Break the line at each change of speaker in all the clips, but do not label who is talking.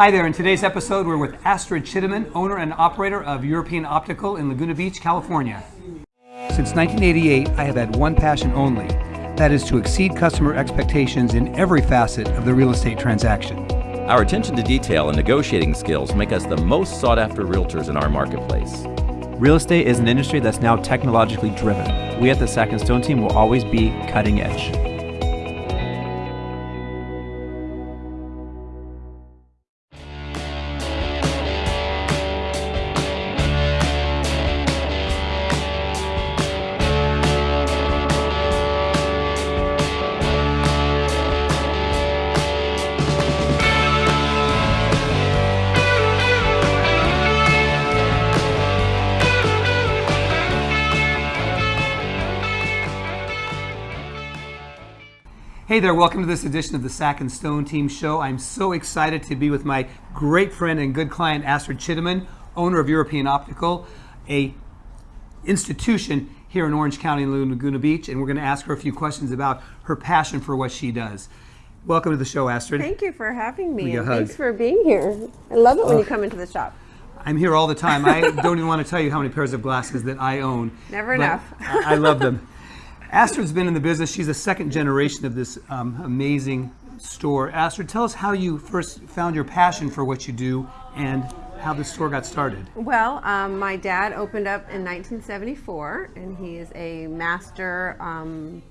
Hi there. In today's episode, we're with Astrid Chittiman, owner and operator of European Optical in Laguna Beach, California. Since 1988, I have had one passion only that is to exceed customer expectations in every facet of the real estate transaction.
Our attention to detail and negotiating skills make us the most sought after realtors in our marketplace.
Real estate is an industry that's now technologically driven. We at the Sack and Stone team will always be cutting edge.
Hey there, welcome to this edition of the Sack and Stone Team Show. I'm so excited to be with my great friend and good client, Astrid Chittiman, owner of European Optical, a institution here in Orange County in Laguna Beach, and we're going to ask her a few questions about her passion for what she does. Welcome to the show, Astrid.
Thank you for having me.
Give you a
and. Thanks for being here. I love it when you come into the shop.
I'm here all the time. I don't even want to tell you how many pairs of glasses that I own.
Never enough.
I love them. Astrid's been in the business. She's a second generation of this um, amazing store. Astrid, tell us how you first found your passion for what you do and how the store got started.
Well, um, my dad opened up in 1974, and he is a master um,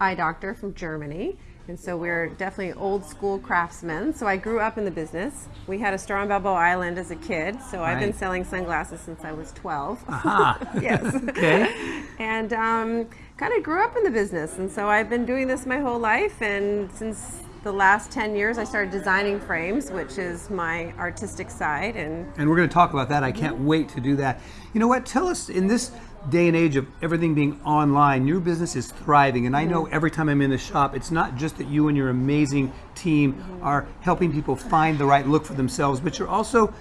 eye doctor from Germany. And so we're definitely old school craftsmen. So I grew up in the business. We had a store on Balboa Island as a kid, so I've been selling sunglasses since I was 12.
Aha.
yes.
Okay.
And um, kind of grew up in the business. And so I've been doing this my whole life. And since the last 10 years, I started designing frames, which is my artistic side. And
And we're going to talk about that. I can't wait to do that. You know what? Tell us in this day and age of everything being online, your business is thriving. And I know every time I'm in the shop, it's not just that you and your amazing team are helping people find the right look for themselves, but you're also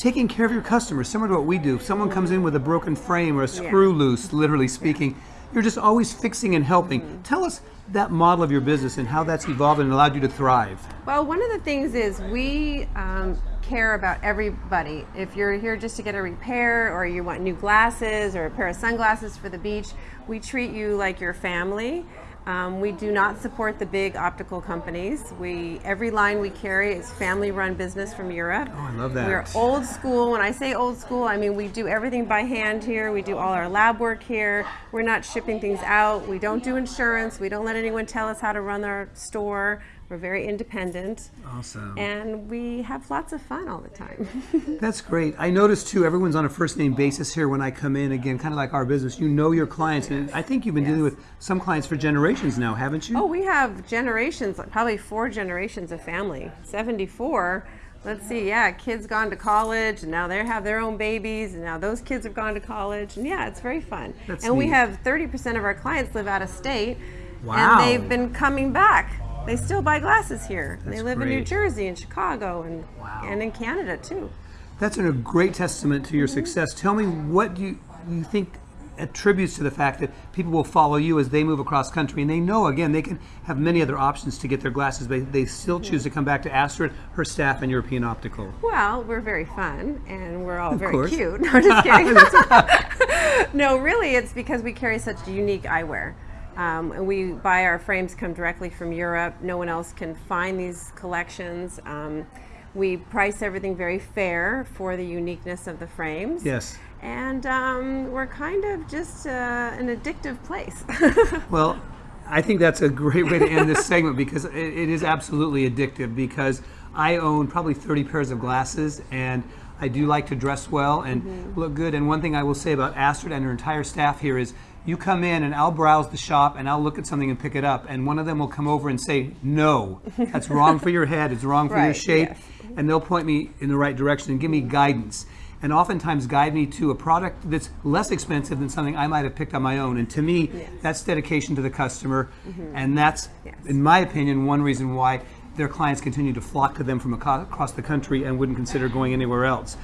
taking care of your customers, similar to what we do. If someone comes in with a broken frame or a screw loose, literally speaking, you're just always fixing and helping. Tell us that model of your business and how that's evolved and allowed you to thrive.
well, one of the things is we um, care about everybody. If you're here just to get a repair or you want new glasses or a pair of sunglasses for the beach, we treat you like your family. Um, we do not support the big optical companies. We every line we carry is family-run business from Europe.
Oh, I love that.
We're old school. When I say old school, I mean we do everything by hand here. We do all our lab work here. We're not shipping things out. We don't do insurance. We don't let anyone tell us how to run our store. We're very independent.
Awesome.
And we have lots of fun all the time.
That's great. I noticed too, everyone's on a first name basis here when I come in. Again, kind of like our business. You know your clients. And I think you've been dealing with some clients for generations now, haven't you?
oh, we have generations, probably four generations of family. 74. Let's see, yeah, kids gone to college, and now they have their own babies, and now those kids have gone to college, and yeah, it's very fun.
That's
and we have 30% of our clients live out of state,
Wow.
and they've been coming back. They still buy glasses here.
That's
they live in New. Jersey and Chicago and
Wow.
and in Canada too.
That's a great testament to your mm-hmm. success. Tell me what do you, you think attributes to the fact that people will follow you as they move across country and they know again they can have many other options to get their glasses but they still choose to come back to Astrid, her staff and European Optical.
Well, we're very fun and we're all very
course.
cute. No, I'm just kidding. no, really, it's because we carry such unique eyewear. Um, and we buy our frames come directly from Europe. No one else can find these collections. Um, we price everything very fair for the uniqueness of the frames.
Yes.
And um, we're kind of just uh, an addictive place.
Well, I think that's a great way to end this segment because it, it is absolutely addictive because I own probably 30 pairs of glasses and I do like to dress well and look good. And one thing I will say about Astrid and her entire staff here is you come in and I'll browse the shop and I'll look at something and pick it up and one of them will come over and say, no, that's wrong for your head, it's wrong for your shape.
yes.
And they'll point me in the right direction and give me guidance. And oftentimes guide me to a product that's less expensive than something I might have picked on my own. And to me, that's dedication to the customer. Mm-hmm. And that's,
Yes.
in my opinion, one reason why their clients continue to flock to them from across the country and wouldn't consider going anywhere else.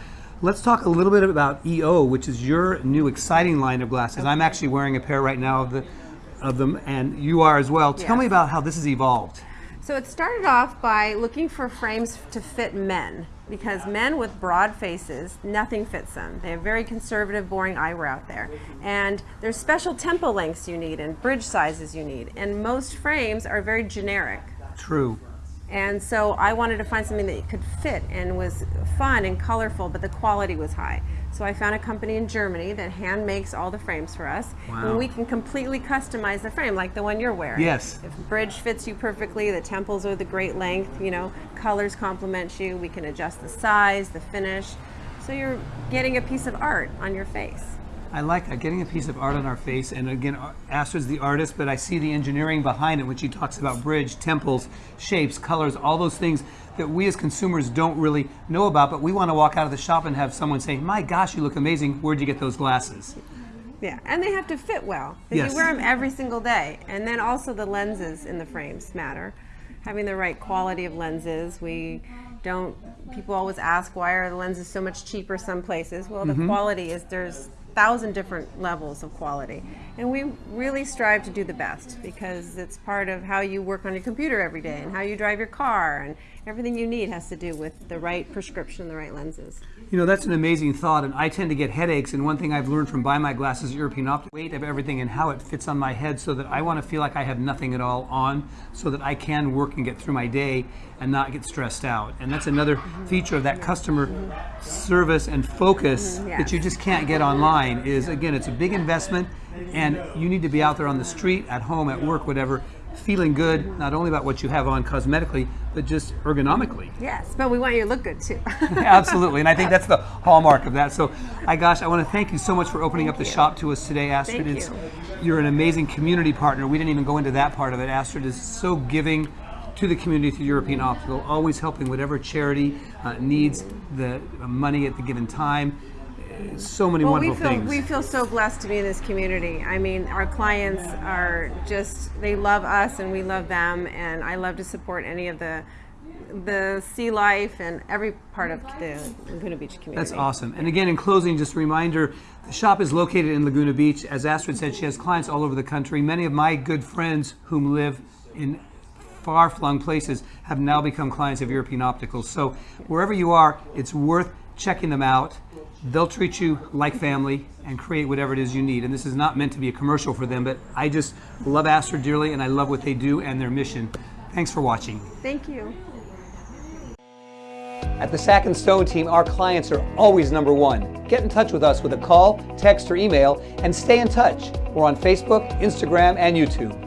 Let's talk a little bit about EO, which is your new exciting line of glasses. I'm actually wearing a pair right now of the of them, and you are as well. Tell
Yes.
me about how this has evolved.
So it started off by looking for frames to fit men because men with broad faces, nothing fits them. They have very conservative, boring eyewear out there. And there's special temple lengths you need and bridge sizes you need. And most frames are very generic.
True.
And so I wanted to find something that could fit and was fun and colorful, but the quality was high. So I found a company in Germany that hand makes all the frames for us.
Wow.
And we can completely customize the frame like the one you're wearing.
Yes.
If the bridge fits you perfectly, the temples are the great length, you know, colors complement you, we can adjust the size, the finish. So you're getting a piece of art on your face.
I like that, getting a piece of art on our face. And again, Astrid's the artist, but I see the engineering behind it when she talks about bridge, temples, shapes, colors, all those things that we as consumers don't really know about, but we want to walk out of the shop and have someone say, my gosh, you look amazing. Where'd you get those glasses?
Yeah, and they have to fit well.
Yes.
You wear them every single day. And then also the lenses in the frames matter. Having the right quality of lenses. We don't, people always ask why are the lenses so much cheaper some places? Well, the mm-hmm. quality is there's thousand different levels of quality. And we really strive to do the best because it's part of how you work on your computer every day and how you drive your car and everything you need has to do with the right prescription, the right lenses.
You know, that's an amazing thought, and I tend to get headaches. And one thing I've learned from buying my glasses at European Optic, weight of everything and how it fits on my head, so that I want to feel like I have nothing at all on, so that I can work and get through my day and not get stressed out. And that's another feature of that customer service and focus
Mhm,
that you just can't get online. Is again, it's a big investment, and you need to be out there on the street, at home, at work, whatever, feeling good not only about what you have on cosmetically, but just ergonomically.
Yes, but we want you to look good too.
Absolutely, and I think that's the hallmark of that. So, I gosh, I want to thank you so much for opening up the shop to us today, Astrid.
Thank
it's,
you.
You're an amazing community partner. We didn't even go into that part of it. Astrid is so giving to the community through European Optical, always helping whatever charity uh, needs the money at the given time. So many
Well, we
wonderful
feel
things.
we feel so blessed to be in this community. I mean, our clients are just they love us and we love them, and I love to support any of the the sea life and every part of the Laguna Beach community.
That's awesome. And again, in closing, just a reminder the shop is located in Laguna Beach. As Astrid said, she has clients all over the country. Many of my good friends whom live in far flung places have now become clients of European Optical. So wherever you are, it's worth checking them out. They'll treat you like family and create whatever it is you need. And this is not meant to be a commercial for them, but I just love Astrid dearly and I love what they do and their mission. Thanks for watching.
Thank you.
At the Sack and Stone team, our clients are always number one. Get in touch with us with a call, text, or email, and stay in touch. We're on Facebook, Instagram, and YouTube.